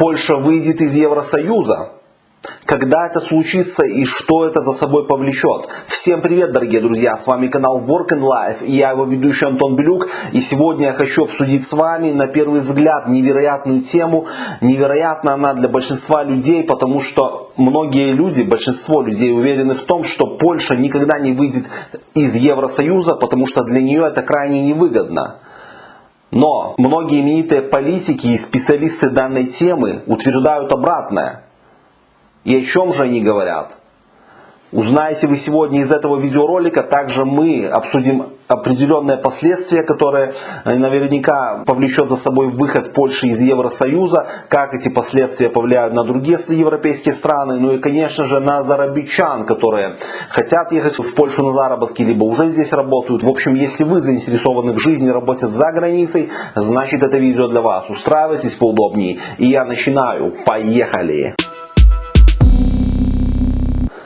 Польша выйдет из Евросоюза? Когда это случится и что это за собой повлечет? Всем привет, дорогие друзья! С вами канал Work and Life и я его ведущий Антон Белюк. И сегодня я хочу обсудить с вами на первый взгляд невероятную тему. Невероятна она для большинства людей, потому что многие люди, большинство людей уверены в том, что Польша никогда не выйдет из Евросоюза, потому что для нее это крайне невыгодно. Но многие именитые политики и специалисты данной темы утверждают обратное. И о чем же они говорят? Узнаете вы сегодня из этого видеоролика. Также мы обсудим определенные последствия, которые э, наверняка повлечет за собой выход Польши из Евросоюза, как эти последствия повлияют на другие европейские страны, ну и конечно же на зарабичан, которые хотят ехать в Польшу на заработки, либо уже здесь работают. В общем, если вы заинтересованы в жизни, работе за границей, значит это видео для вас. Устраивайтесь поудобнее. И я начинаю. Поехали!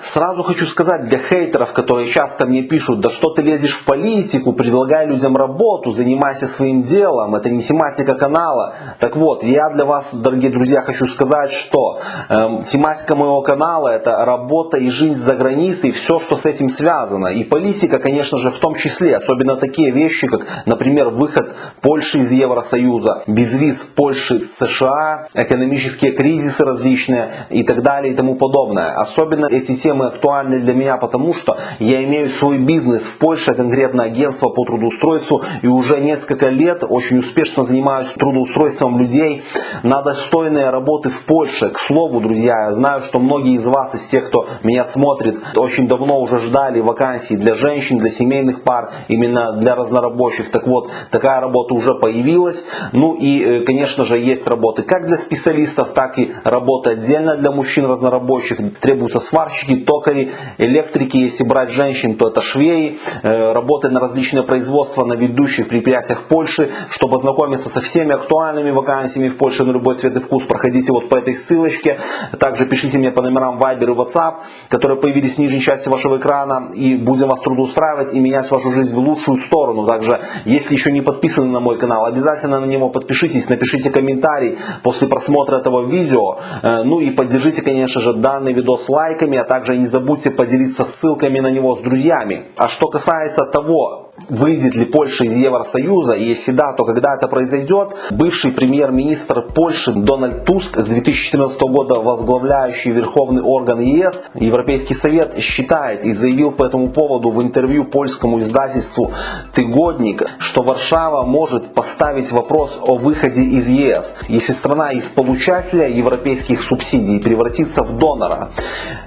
Сразу хочу сказать для хейтеров, которые часто мне пишут, да что ты лезешь в политику, предлагай людям работу, занимайся своим делом, это не тематика канала. Так вот, я для вас, дорогие друзья, хочу сказать, что э, тематика моего канала это работа и жизнь за границей, все, что с этим связано. И политика, конечно же, в том числе, особенно такие вещи, как, например, выход Польши из Евросоюза, безвиз Польши с США, экономические кризисы различные и так далее и тому подобное. Особенно эти темы темы актуальны для меня, потому что я имею свой бизнес в Польше, конкретно агентство по трудоустройству, и уже несколько лет очень успешно занимаюсь трудоустройством людей на достойные работы в Польше. К слову, друзья, я знаю, что многие из вас, из тех, кто меня смотрит, очень давно уже ждали вакансий для женщин, для семейных пар, именно для разнорабочих. Так вот, такая работа уже появилась. Ну и, э, конечно же, есть работы как для специалистов, так и работа отдельно для мужчин разнорабочих. Требуются сварщики, токари, электрики, если брать женщин, то это швеи, э, работы на различные производства на ведущих предприятиях Польши. Чтобы ознакомиться со всеми актуальными вакансиями в Польше на любой цвет и вкус, проходите вот по этой ссылочке. Также пишите мне по номерам Viber и WhatsApp, которые появились в нижней части вашего экрана. И будем вас трудоустраивать и менять вашу жизнь в лучшую сторону. Также, если еще не подписаны на мой канал, обязательно на него подпишитесь, напишите комментарий после просмотра этого видео. Э, ну и поддержите, конечно же, данный видос лайками, а также не забудьте поделиться ссылками на него с друзьями. А что касается того, выйдет ли Польша из Евросоюза, и если да, то когда это произойдет, бывший премьер-министр Польши Дональд Туск с 2014 года возглавляющий Верховный орган ЕС, Европейский Совет считает и заявил по этому поводу в интервью польскому издательству «Тыгодник», что Варшава может поставить вопрос о выходе из ЕС, если страна из получателя европейских субсидий превратится в донора.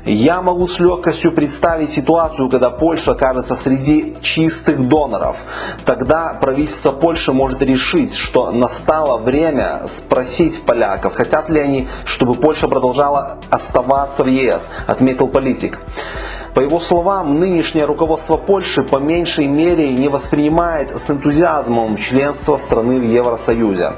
Я могу с легкостью представить ситуацию, когда Польша окажется среди чистых доноров доноров. Тогда правительство Польши может решить, что настало время спросить поляков, хотят ли они, чтобы Польша продолжала оставаться в ЕС, отметил политик. По его словам, нынешнее руководство Польши по меньшей мере не воспринимает с энтузиазмом членство страны в Евросоюзе.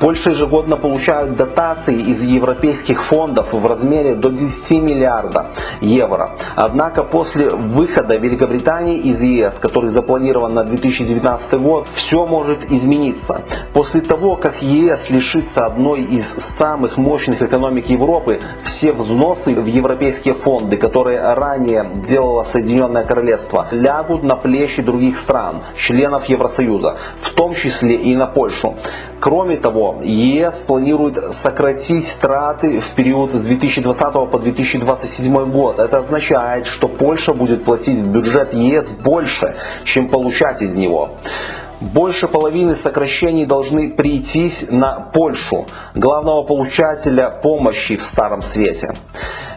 Польша ежегодно получает дотации из европейских фондов в размере до 10 миллиардов евро. Однако после выхода Великобритании из ЕС, который запланирован на 2019 год, все может измениться. После того, как ЕС лишится одной из самых мощных экономик Европы, все взносы в европейские фонды, которые ранее делало Соединенное Королевство, лягут на плечи других стран, членов Евросоюза, в том числе и на Польшу. Кроме того, ЕС планирует сократить траты в период с 2020 по 2027 год. Это означает, что Польша будет платить в бюджет ЕС больше, чем получать из него. Больше половины сокращений должны прийтись на Польшу, главного получателя помощи в Старом Свете.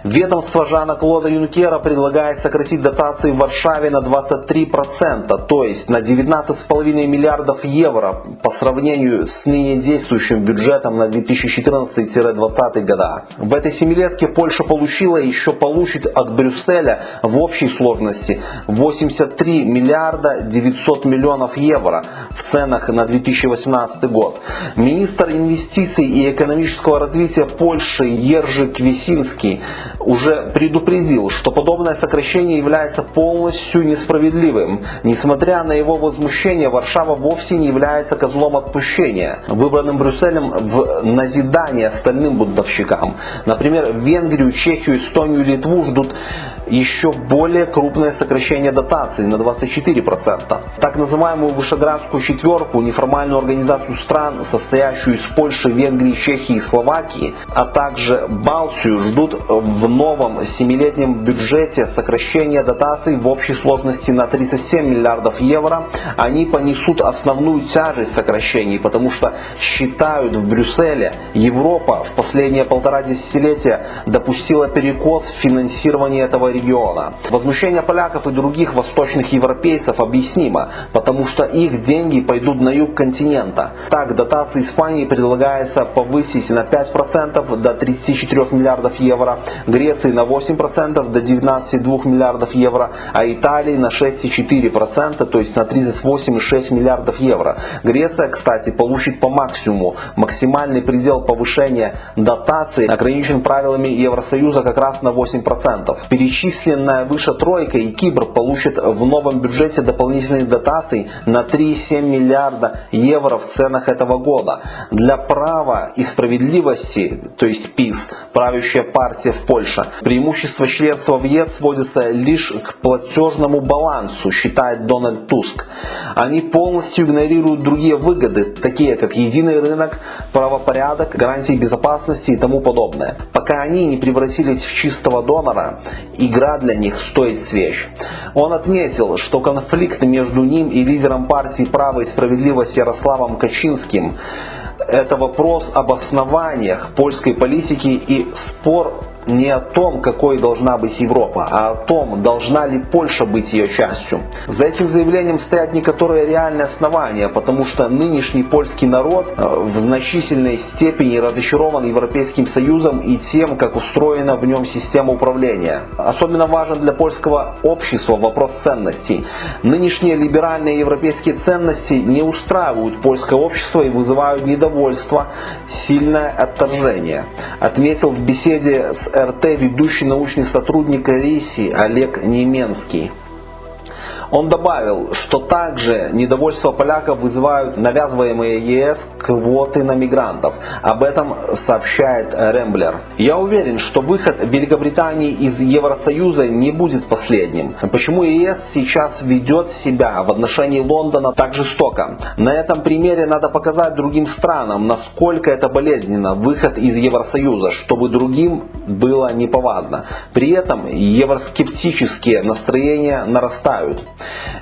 Ведомство Жана Клода Юнкера предлагает сократить дотации в Варшаве на 23%, то есть на 19,5 миллиардов евро по сравнению с ныне действующим бюджетом на 2014-2020 года. В этой семилетке Польша получила и еще получит от Брюсселя в общей сложности 83 миллиарда 900 миллионов евро в ценах на 2018 год. Министр инвестиций и экономического развития Польши Ержи Квесинский уже предупредил, что подобное сокращение является полностью несправедливым. Несмотря на его возмущение, Варшава вовсе не является козлом отпущения, выбранным Брюсселем в назидание остальным бунтовщикам. Например, Венгрию, Чехию, Эстонию Литву ждут еще более крупное сокращение дотаций на 24%. Так называемую Вышеградскую четверку, неформальную организацию стран, состоящую из Польши, Венгрии, Чехии и Словакии, а также Балтию, ждут в новом семилетнем бюджете сокращения дотаций в общей сложности на 37 миллиардов евро. Они понесут основную тяжесть сокращений, потому что считают в Брюсселе, Европа в последние полтора десятилетия допустила перекос в финансировании этого региона. Возмущение поляков и других восточных европейцев объяснимо, потому что их деньги пойдут на юг континента. Так, дотации Испании предлагается повысить на 5% до 34 миллиардов евро, Греции на 8% до 19,2 миллиардов евро, а Италии на 6,4%, то есть на 38,6 миллиардов евро. Греция, кстати, получит по максимуму. Максимальный предел повышения дотаций ограничен правилами Евросоюза как раз на 8%. Перечислить перечисленная выше тройка и Кипр получит в новом бюджете дополнительные дотации на 3,7 миллиарда евро в ценах этого года. Для права и справедливости, то есть ПИС, правящая партия в Польше, преимущество членства в ЕС сводится лишь к платежному балансу, считает Дональд Туск. Они полностью игнорируют другие выгоды, такие как единый рынок, правопорядок, гарантии безопасности и тому подобное. Пока они не превратились в чистого донора, игра для них стоит свеч. Он отметил, что конфликт между ним и лидером партии «Право и справедливость» Ярославом Качинским это вопрос об основаниях польской политики и спор не о том, какой должна быть Европа, а о том, должна ли Польша быть ее частью. За этим заявлением стоят некоторые реальные основания, потому что нынешний польский народ э, в значительной степени разочарован Европейским Союзом и тем, как устроена в нем система управления. Особенно важен для польского общества вопрос ценностей. Нынешние либеральные европейские ценности не устраивают польское общество и вызывают недовольство, сильное отторжение. Отметил в беседе с РТ ведущий научный сотрудник РИСИ Олег Неменский. Он добавил, что также недовольство поляков вызывают навязываемые ЕС квоты на мигрантов. Об этом сообщает Ремблер. Я уверен, что выход Великобритании из Евросоюза не будет последним. Почему ЕС сейчас ведет себя в отношении Лондона так жестоко? На этом примере надо показать другим странам, насколько это болезненно, выход из Евросоюза, чтобы другим было неповадно. При этом евроскептические настроения нарастают.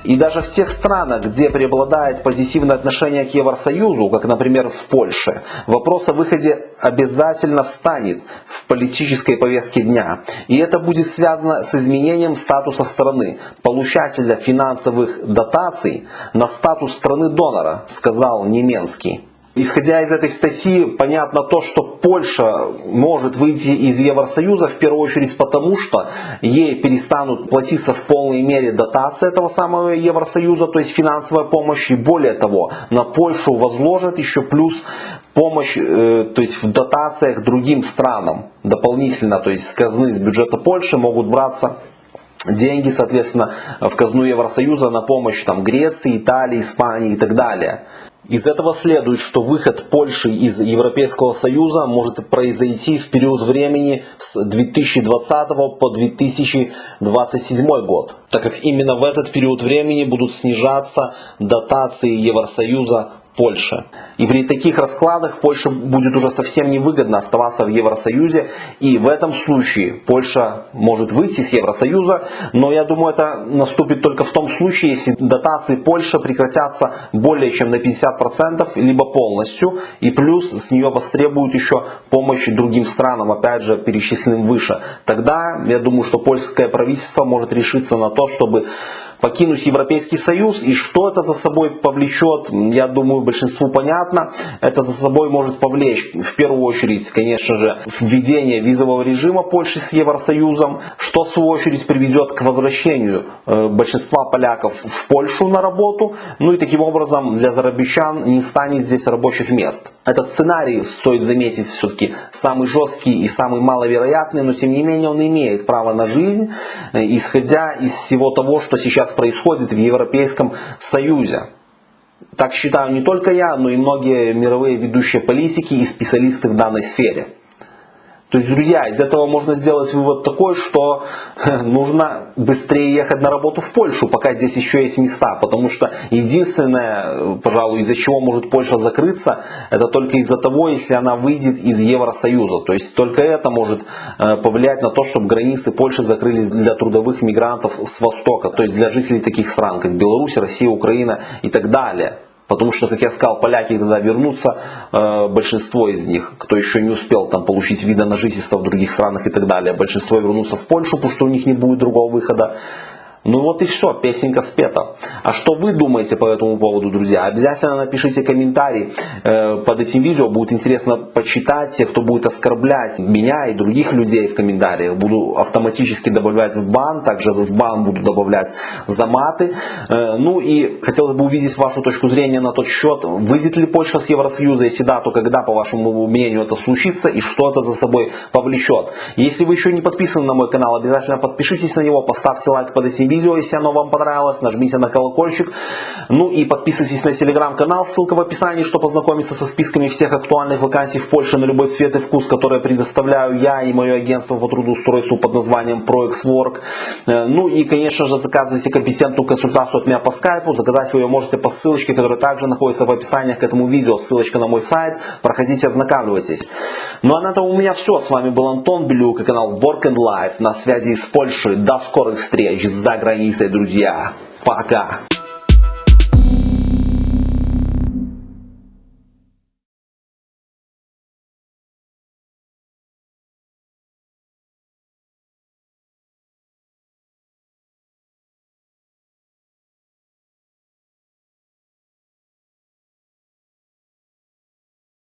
И даже в тех странах, где преобладает позитивное отношение к Евросоюзу, как, например, в Польше, вопрос о выходе обязательно встанет в политической повестке дня. И это будет связано с изменением статуса страны, получателя финансовых дотаций на статус страны-донора, сказал Неменский. Исходя из этой статьи, понятно то, что Польша может выйти из Евросоюза в первую очередь потому, что ей перестанут платиться в полной мере дотации этого самого Евросоюза, то есть финансовая помощь. И более того, на Польшу возложат еще плюс помощь, э, то есть в дотациях другим странам дополнительно, то есть с казны, с бюджета Польши могут браться деньги, соответственно, в казну Евросоюза на помощь там, Греции, Италии, Испании и так далее. Из этого следует, что выход Польши из Европейского Союза может произойти в период времени с 2020 по 2027 год, так как именно в этот период времени будут снижаться дотации Евросоюза Польши. И при таких раскладах Польше будет уже совсем невыгодно оставаться в Евросоюзе. И в этом случае Польша может выйти с Евросоюза. Но я думаю, это наступит только в том случае, если дотации Польши прекратятся более чем на 50%, либо полностью. И плюс с нее востребуют еще помощь другим странам, опять же перечисленным выше. Тогда я думаю, что польское правительство может решиться на то, чтобы покинуть Европейский Союз. И что это за собой повлечет, я думаю, большинству понятно. Это за собой может повлечь, в первую очередь, конечно же, введение визового режима Польши с Евросоюзом, что в свою очередь приведет к возвращению э, большинства поляков в Польшу на работу. Ну и таким образом для зарабичан не станет здесь рабочих мест. Этот сценарий, стоит заметить, все-таки самый жесткий и самый маловероятный, но тем не менее он имеет право на жизнь, э, исходя из всего того, что сейчас происходит в Европейском Союзе. Так считаю не только я, но и многие мировые ведущие политики и специалисты в данной сфере. То есть, друзья, из этого можно сделать вывод такой, что нужно быстрее ехать на работу в Польшу, пока здесь еще есть места. Потому что единственное, пожалуй, из-за чего может Польша закрыться, это только из-за того, если она выйдет из Евросоюза. То есть только это может э, повлиять на то, чтобы границы Польши закрылись для трудовых мигрантов с Востока. То есть для жителей таких стран, как Беларусь, Россия, Украина и так далее. Потому что, как я сказал, поляки, когда вернутся, э, большинство из них, кто еще не успел там получить вида на жительство в других странах и так далее, большинство вернутся в Польшу, потому что у них не будет другого выхода. Ну вот и все, песенка спета. А что вы думаете по этому поводу, друзья? Обязательно напишите комментарий э, под этим видео. Будет интересно почитать те, кто будет оскорблять меня и других людей в комментариях. Буду автоматически добавлять в бан, также в бан буду добавлять за маты. Э, ну и хотелось бы увидеть вашу точку зрения на тот счет. Выйдет ли Польша с Евросоюза? Если да, то когда, по вашему мнению, это случится и что это за собой повлечет? Если вы еще не подписаны на мой канал, обязательно подпишитесь на него, поставьте лайк под этим видео, если оно вам понравилось, нажмите на колокольчик. Ну и подписывайтесь на телеграм-канал, ссылка в описании, чтобы познакомиться со списками всех актуальных вакансий в Польше на любой цвет и вкус, которые предоставляю я и мое агентство по трудоустройству под названием ProExWork. Э, ну и, конечно же, заказывайте компетентную консультацию от меня по скайпу. Заказать вы ее можете по ссылочке, которая также находится в описании к этому видео. Ссылочка на мой сайт. Проходите, ознакомьтесь. Ну а на этом у меня все. С вами был Антон Белюк и канал Work and Life на связи из Польши. До скорых встреч за границей, друзья. Пока.